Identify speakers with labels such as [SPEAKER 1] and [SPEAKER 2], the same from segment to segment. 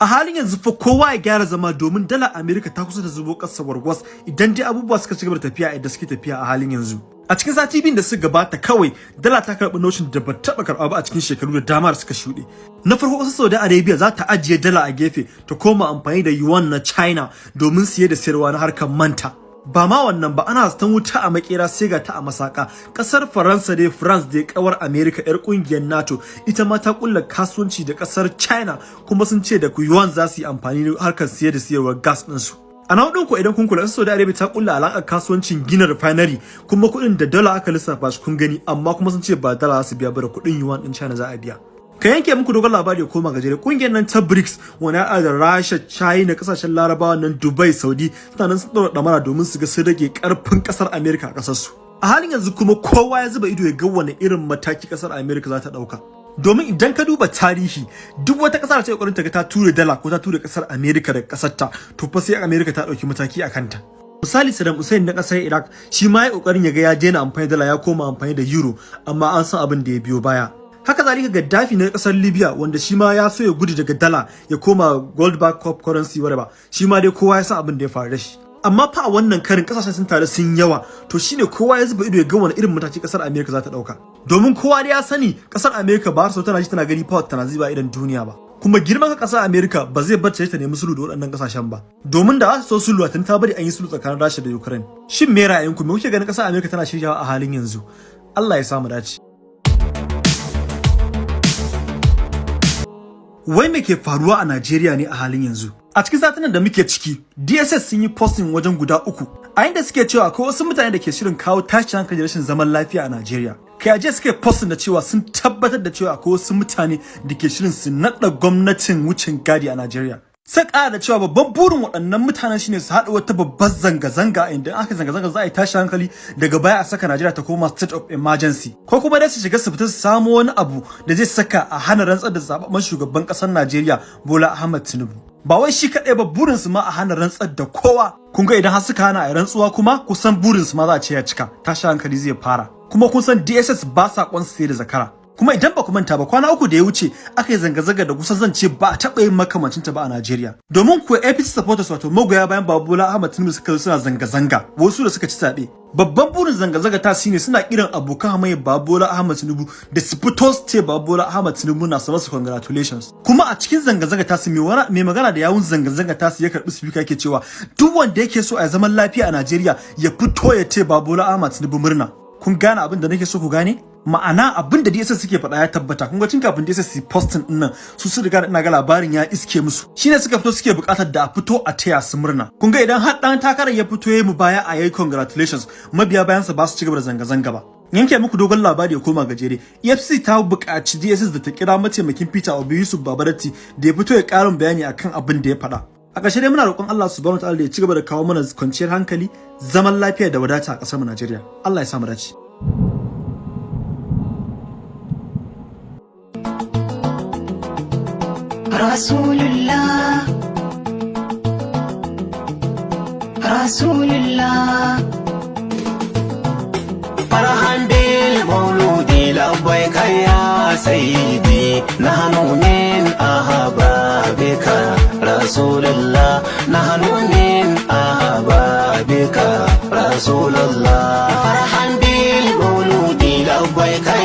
[SPEAKER 1] a halin yanzu fa kowa ya gyara zama domin dala America ta kusa da zubo ƙasa warwas idan dai abubuwa suka ci gaba da tafiya yadda suke tafiya a halin yanzu. A cikin sati biyun da suka gabata kawai dala ta karɓi noshin da ba taɓa karɓa ba a cikin shekaru da dama da suka shuɗe. Na farko ƙasar Saudi Arabia za ta ajiye dala a gefe ta koma amfani da yuan na China domin siye da sayarwa na harkar manta. Ba ma wannan ba ana zaton wuta a makera sai ga ta a masaka. Kasar faransa dai france dai kawar america yar ƙungiyar nato ita ma ta kulla kasuwanci da ƙasar china kuma sun ce da yuan za su yi amfani da harkar siye da siyarwar gas ɗinsu a na hudun ku idan kun kula Saudi Arabia ta kulla alakar kasuwancin gina refinery kuma kuɗin da dala aka lissafa shi kun gani amma kuma sun ce ba dala za su biya ba da kuɗin yuan din China za a biya. Ka yanke muku dogon labari koma gajere ƙungiyar nan ta BRICS wani ya da Rasha China ƙasashen Larabawa nan Dubai Saudi suna nan sun daura damara domin su ga sun rage ƙarfin ƙasar America a ƙasar su a halin yanzu kuma kowa ya zuba ido ya ga wani irin mataki ƙasar America za ta ɗauka domin idan ka duba tarihi duk wata ƙasar ta ƙoƙarin ta ga ta ture dala ko ta ture ƙasar America daga ƙasar ta to fa sai America ta ɗauki mataki a kanta. Misali Saddam Hussein na ƙasar Iraq shi ma ya ƙoƙarin ya ga ya daina amfani da dala ya koma amfani da euro amma an san abin da ya biyo baya. Haka zalika Gaddafi na ƙasar Libya wanda shi ma ya so ya gudu daga dala ya koma gold back cup currency whatever. Shi ma dai kowa ya san abin da ya faru da shi. Amma fa a wannan karin ƙasashen sun tare sun yawa. To shine kowa ya zuba ido ya ga wani irin mataki ƙasar America za ta ɗauka domin kowa dai ya sani ƙasar America ba so tana ji tana gani power tana ziba idan duniya ba. Kuma girman ƙasar America ba zai bar ta nemi sulhu da waɗannan ƙasashen ba. Domin da za su so sulhu tun ta bari an yi sulhu tsakanin Rasha da Ukraine. Shin me ra'ayinku? Me kuke ganin ƙasar America tana shiryawa a halin yanzu? Allah ya samu dace. Wai me ke faruwa a Najeriya ne a halin yanzu? A cikin satinan da muke ciki DSS sun yi posting wajen guda uku a inda suke cewa akwai wasu mutane da ke shirin kawo tashin hankali rashin zaman lafiya a Najeriya. Kai aje suke posting da cewa sun tabbatar da cewa akwai wasu mutane da ke shirin su nada gwamnatin wucin gadi a Najeriya. Sai ƙara da cewa babban burin waɗannan mutanen shine su haɗa wata babbar zanga-zanga inda aka zanga-zanga za a yi tashi hankali daga baya a saka Najeriya ta koma state of emergency. Ko kuma dai su shiga su fita su samo wani abu da zai saka a hana rantsar da zababben shugaban ƙasar Najeriya Bola Ahmed Tinubu. Ba wai shi kaɗai ba burin su ma a hana rantsar da kowa. Kun ga idan har suka hana a rantsuwa kuma kusan burin su ma za a ce ya cika. Tashi hankali zai fara. Kuma kun san DSS ba sa sai da zakara. Kuma idan ba ku manta ba kwana uku da ya wuce aka yi zanga-zanga da kusan zan ce ba a taɓa yin makamancin ta ba a Najeriya. Domin kuwa APC supporters wato magoya bayan Babola Ahmad Tinubu suka suna zanga-zanga wasu da suka ci zaɓe. Babban burin zanga-zanga ta shine suna kiran abokan hamayya Babola Ahmad Tinubu da su fito su ce Babola Ahmad Tinubu na masa congratulations. Kuma a cikin zanga-zanga ta su mai magana da yawun zanga-zanga ta su ya karɓi speaker yake cewa duk wanda yake so a zaman lafiya a Najeriya ya fito ya ce Babola Ahmad Tinubu murna. Kun gane abin da nake so ku gane? Ma'ana abin da DSS suke faɗa ya tabbata. Kun ga tun kafin DSS su posting ɗin nan su su riga ina ga labarin ya iske musu. Shine suka fito suke buƙatar da a fito a taya su murna. Kun ga idan har dan takarar ya fito yayi mu baya a yayi congratulations. Mabiya bayan sa ba su ci gaba da zanga zanga ba. Yanke muku dogon labari ya koma gajere. EFCC ta buƙaci DSS da ta kira mataimakin Peter Obi Yusuf Babarati da ya fito ya ƙarin bayani akan abin da ya faɗa. A ƙarshe dai muna roƙon Allah subhanahu wa ta'ala da ya ci gaba da kawo mana kwanciyar hankali zaman lafiya da wadata a ƙasar mu Najeriya. Allah ya samu dace.
[SPEAKER 2] رسول الله. رسول الله.
[SPEAKER 3] فرحا بالمولود لبيك يا سيدي. نحن من أحبابك. رسول الله. نحن من أحبابك. رسول الله. فرحا بالمولود لبيك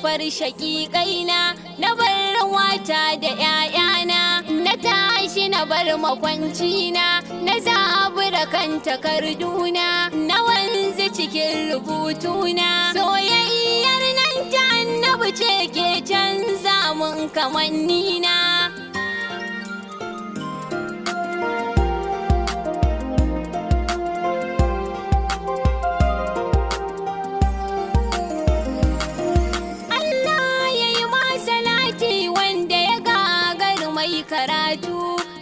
[SPEAKER 4] sufar shaƙiƙaina na bar wata da ‘ya'yana na tashi na bar makwancina na zabura kan takarduna na wanzu cikin rubutuna. Soyayyar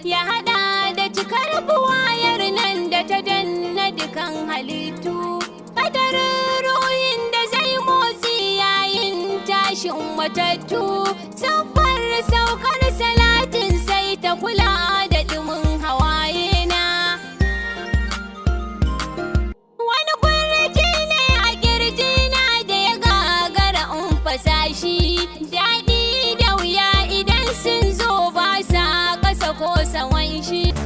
[SPEAKER 4] ya hada da cikar buwayar nan da ta danna dukan halittu. Kadarin ruhin da zai motsi yayin tashin matattu. Siffar saukar salatin sai ta kula she